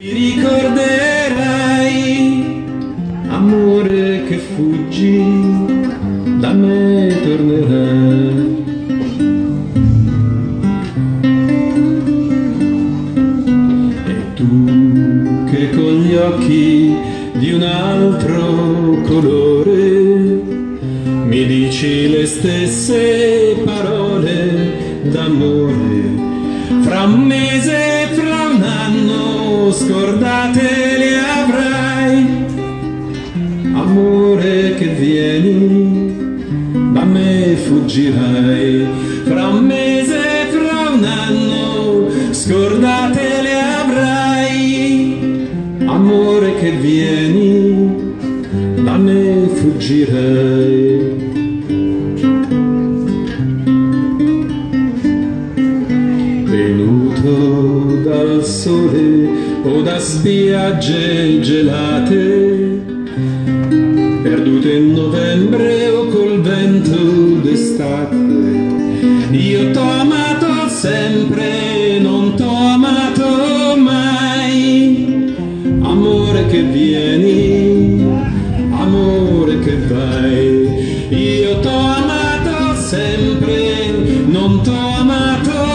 Ti ricorderai, amore che fuggi, da me tornerai. E tu che con gli occhi di un altro colore mi dici le stesse parole d'amore fra un scordate le avrai. Amore che vieni da me fuggirai. Fra un mese fra un anno scordate le avrai. Amore che vieni da me fuggirai. Venuto dal sole o da spiagge gelate, perdute in novembre o col vento d'estate. Io t'ho amato sempre, non t'ho amato mai, amore che vieni, amore che vai. Io t'ho amato sempre, non t'ho amato mai.